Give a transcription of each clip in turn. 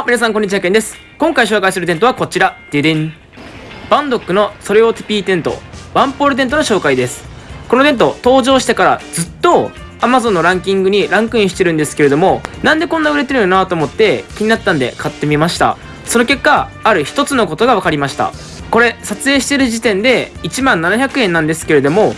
も、皆さんこんにちは、けんです。今回紹介するテントはこちら。ででん。 BUNDOK のソレオティピーテント、ワンポールテントの紹介です。このテント、登場してからずっと Amazon のランキングにランクインしてるんですけれども、なんでこんな売れてるのなと思って気になったんで買ってみました。その結果、ある一つのことが分かりました。これ、撮影してる時点で1万700円なんですけれども、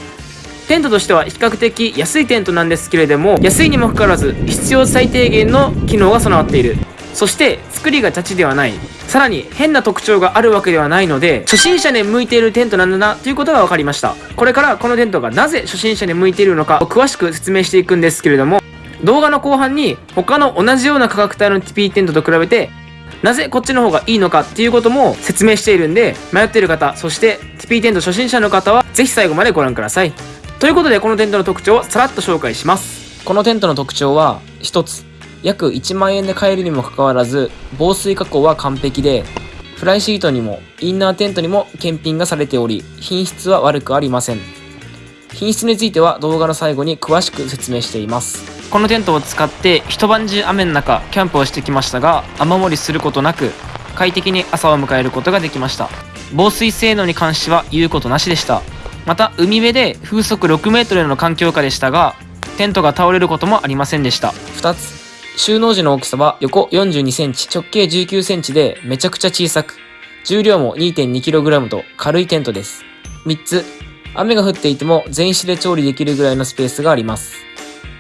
テントとしては比較的安いテントなんですけれども安いにもかかわらず必要最低限の機能が備わっているそして作りがチャチではない。さらに変な特徴があるわけではないので初心者に向いているテントなんだなということが分かりました。これからこのテントがなぜ初心者に向いているのかを詳しく説明していくんですけれども動画の後半に他の同じような価格帯の TP テントと比べてなぜこっちの方がいいのかっていうことも説明しているんで迷っている方そして TP テント初心者の方はぜひ最後までご覧ください。ということでこのテントの特徴をさらっと紹介します。このテントの特徴は1つ。約1万円で買えるにもかかわらず防水加工は完璧でフライシートにもインナーテントにも検品がされており品質は悪くありません。品質については動画の最後に詳しく説明しています。このテントを使って一晩中雨の中キャンプをしてきましたが雨漏りすることなく快適に朝を迎えることができました。防水性能に関しては言うことなしでした。また海辺で風速6メートルの環境下でしたがテントが倒れることもありませんでした。2つ収納時の大きさは横42センチ直径19センチでめちゃくちゃ小さく重量も 2.2kg と軽いテントです。3つ雨が降っていても全紙で調理できるぐらいのスペースがあります。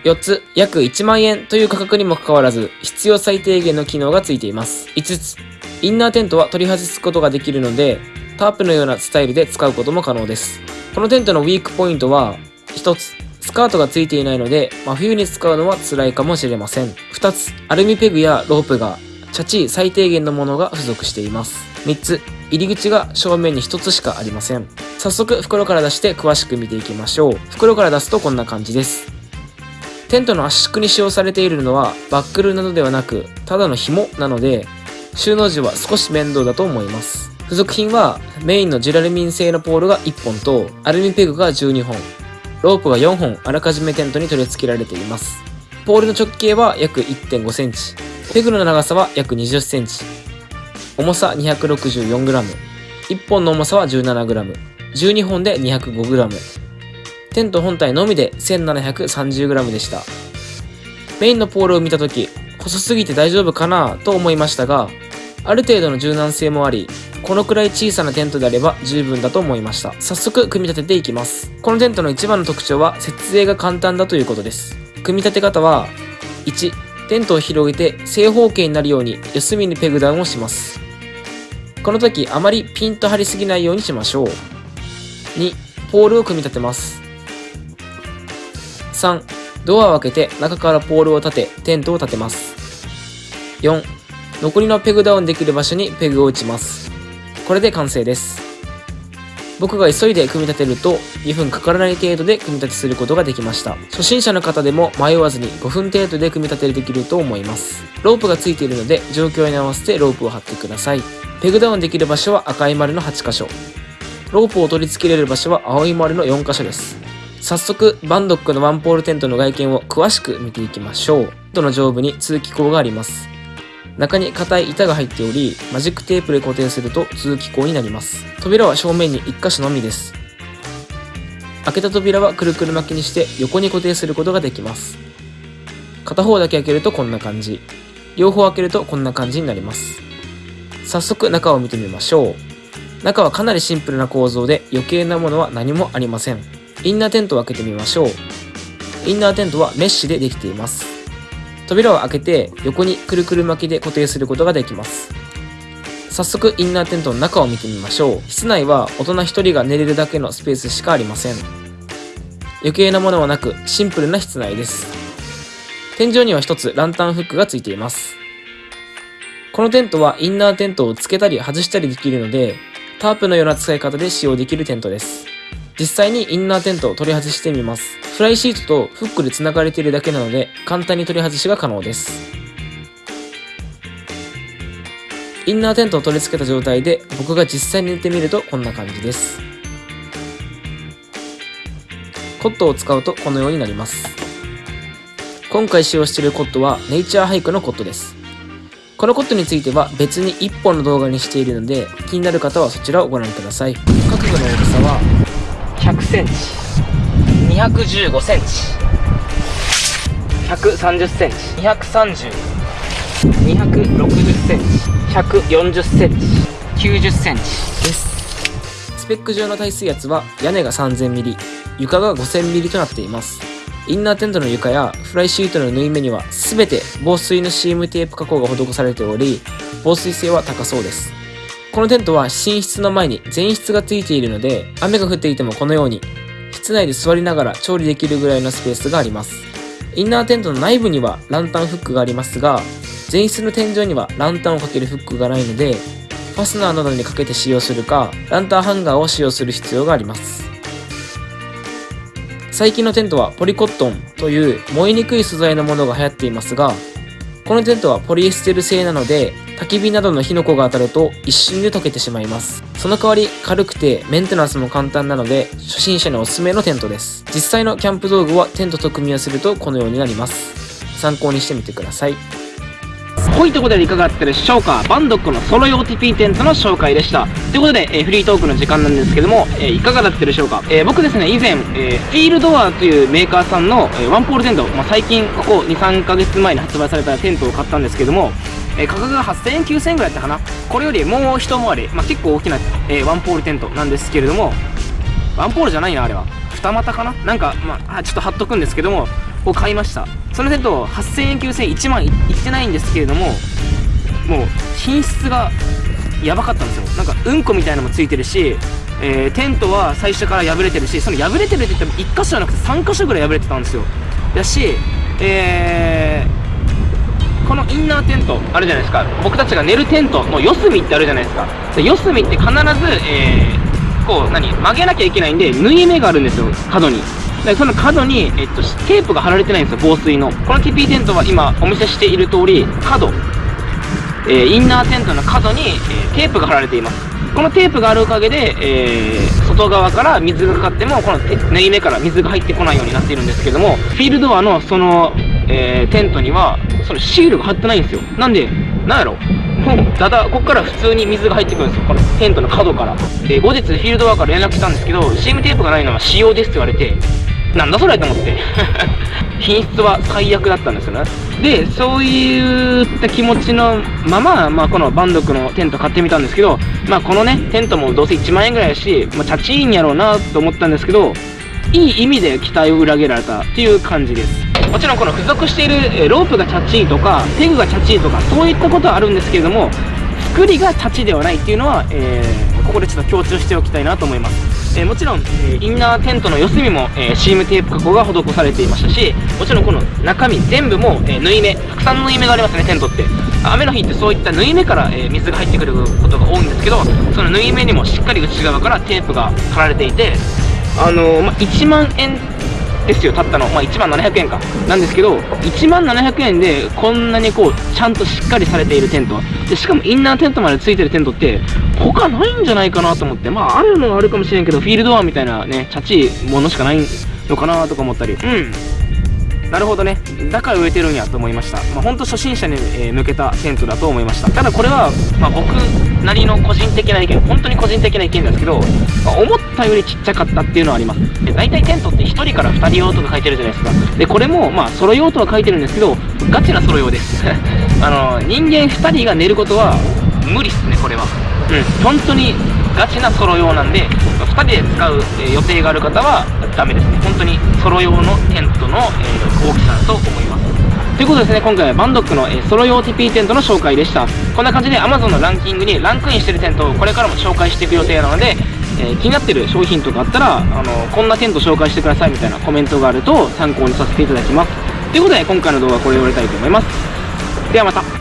4つ約1万円という価格にもかかわらず必要最低限の機能がついています。5つインナーテントは取り外すことができるのでタープのようなスタイルで使うことも可能です。このテントのウィークポイントは1つスカートがついていないので真冬に使うのは辛いかもしれません。2つアルミペグやロープがチャチー最低限のものが付属しています。3つ入り口が正面に1つしかありません。早速袋から出して詳しく見ていきましょう。袋から出すとこんな感じです。テントの圧縮に使用されているのはバックルなどではなくただの紐なので収納時は少し面倒だと思います。付属品はメインのジュラルミン製のポールが1本とアルミペグが12本。ロープが4本あらかじめテントに取り付けられています。ポールの直径は約1.5センチ。ペグの長さは約20センチ。重さ 264g 1本の重さは 17g 12本で 205g テント本体のみで 1730g でした。メインのポールを見た時細すぎて大丈夫かなと思いましたがある程度の柔軟性もありこのくらい小さなテントであれば十分だと思いました。早速組み立てていきます。このテントの一番の特徴は設営が簡単だということです。組み立て方は1テントを広げて正方形になるように四隅にペグダウンをします。この時あまりピンと張りすぎないようにしましょう。2ポールを組み立てます。3ドアを開けて中からポールを立てテントを立てます。4残りのペグダウンできる場所にペグを打ちます。これで完成です。僕が急いで組み立てると2分かからない程度で組み立てすることができました。初心者の方でも迷わずに5分程度で組み立てできると思います。ロープがついているので状況に合わせてロープを貼ってください。ペグダウンできる場所は赤い丸の8箇所。ロープを取り付けられる場所は青い丸の4箇所です。早速、バンドックのワンポールテントの外見を詳しく見ていきましょう。どの上部に通気口があります。中に硬い板が入っており、マジックテープで固定すると通気口になります。扉は正面に1箇所のみです。開けた扉はくるくる巻きにして横に固定することができます。片方だけ開けるとこんな感じ。両方開けるとこんな感じになります。早速中を見てみましょう。中はかなりシンプルな構造で余計なものは何もありません。インナーテントを開けてみましょう。インナーテントはメッシュでできています。扉を開けて横にくるくる巻きで固定することができます。早速インナーテントの中を見てみましょう。室内は大人1人が寝れるだけのスペースしかありません。余計なものはなくシンプルな室内です。天井には1つランタンフックがついています。このテントはインナーテントをつけたり外したりできるのでタープのような使い方で使用できるテントです。実際にインナーテントを取り外してみます。フライシートとフックで繋がれているだけなので簡単に取り外しが可能です。インナーテントを取り付けた状態で僕が実際に寝てみるとこんな感じです。コットを使うとこのようになります。今回使用しているコットはネイチャーハイクのコットです。このことについては別に1本の動画にしているので気になる方はそちらをご覧ください角度の大きさはセンチ。215センチ。130センチ。230 260センチ。140センチ90センチ。です。スペック上の耐水圧は屋根が 3000mm 床が 5000mm となっています。インナーテントの床やフライシートの縫い目には全て防水の CM テープ加工が施されており防水性は高そうですこのテントは寝室の前に前室がついているので雨が降っていてもこのように室内で座りながら調理できるぐらいのスペースがあります。インナーテントの内部にはランタンフックがありますが前室の天井にはランタンをかけるフックがないのでファスナーなどにかけて使用するかランタンハンガーを使用する必要があります。最近のテントはポリコットンという燃えにくい素材のものが流行っていますがこのテントはポリエステル製なので焚き火などの火の粉が当たると一瞬で溶けてしまいます。その代わり軽くてメンテナンスも簡単なので初心者におすすめのテントです。実際のキャンプ道具はテントと組み合わせるとこのようになります。参考にしてみてください。ほいとことでいかがだったでしょうかバンドックのソロ用 TP テントの紹介でした。ということで、えー、フリートークの時間なんですけども、えー、いかがだったでしょうか、えー、僕ですね、以前、えフィールドアというメーカーさんの、えワンポールテント、まあ、最近ここ2、3ヶ月前に発売されたテントを買ったんですけども、え価格が8000円、9000円ぐらいだったかな。これよりもう一回り、まあ、結構大きな、えワンポールテントなんですけれども、ワンポールじゃないな、あれは。二股かななんか、まあ、ちょっと貼っとくんですけども、を買いました。そのテント、8000円、9000円、1万いってないんですけれども、もう品質がやばかったんですよなんかうんこみたいなのもついてるし、えー、テントは最初から破れてるしその破れてるって言っても1箇所じゃなくて3箇所ぐらい破れてたんですよだしえー、このインナーテントあるじゃないですか。僕たちが寝るテントの四隅ってあるじゃないですか。四隅って必ず、えー、こう何曲げなきゃいけないんで縫い目があるんですよ。角に。でその角に、えっと、テープが貼られてないんですよ。防水の。この TP テントは今お見せしている通り角。えー、インナーテントの角に、えー、テープが貼られています。このテープがあるおかげで、えー、外側から水がかかってもこの縫い目から水が入ってこないようになっているんですけどもフィールドアのその、えー、テントにはそのシールが貼ってないんですよ。なんでなんやろ。もうだだここから普通に水が入ってくるんですよ。このテントの角から。で後日フィールドアから連絡したんですけど CM テープがないのは仕様ですって言われてなんだそれと思って。品質は最悪だったんですよね。でそういった気持ちのまま、まあ、このバンドクのテント買ってみたんですけど、まあ、このねテントもどうせ1万円ぐらいやし、まあ、チャチいんやろうなと思ったんですけどいい意味で期待を裏切られたっていう感じです。もちろんこの付属しているロープがチャチいとかペグがチャチいとかそういったことはあるんですけれども作りがチャチではないっていうのは、えー、ここでちょっと強調しておきたいなと思います。えー、もちろん、えー、インナーテントの四隅も、えー、シームテープ加工が施されていましたしもちろんこの中身全部も、え縫い目たくさん縫い目がありますねテントって。雨の日ってそういった縫い目から、え水が入ってくることが多いんですけどその縫い目にもしっかり内側からテープが貼られていてあのまあ、1万円ですよ、たったの。まあ、1万700円か。なんですけど、1万700円でこんなにこう、ちゃんとしっかりされているテント。で、しかもインナーテントまでついてるテントって、他ないんじゃないかなと思って。まあ、あるのはあるかもしれんけど、フィールドアみたいなね、チャチいものしかないのかなとか思ったり。うん。なるほどね。だから植えてるんやと思いました、まあ、ほんと初心者に、え向けたテントだと思いました。ただこれは、まあ、僕なりの個人的な意見本当に個人的な意見ですけど、まあ、思ったよりちっちゃかったっていうのはあります。で大体テントって1人から2人用とか書いてるじゃないですか。でこれもまあソロ用とは書いてるんですけどガチなソロ用です。あの人間2人が寝ることは無理っすねこれは。うん。本当にガチなソロ用なんで2人で使う予定がある方はダメです。ね本当にソロ用のテントの大きさだと思いますということですね今回はバンドックのえソロ用 TP テントの紹介でした。こんな感じで Amazon のランキングにランクインしてるテントをこれからも紹介していく予定なのでえー、気になってる商品とかあったらあのこんなテント紹介してくださいみたいなコメントがあると参考にさせていただきますということで今回の動画はこれで終わりたいと思いますではまた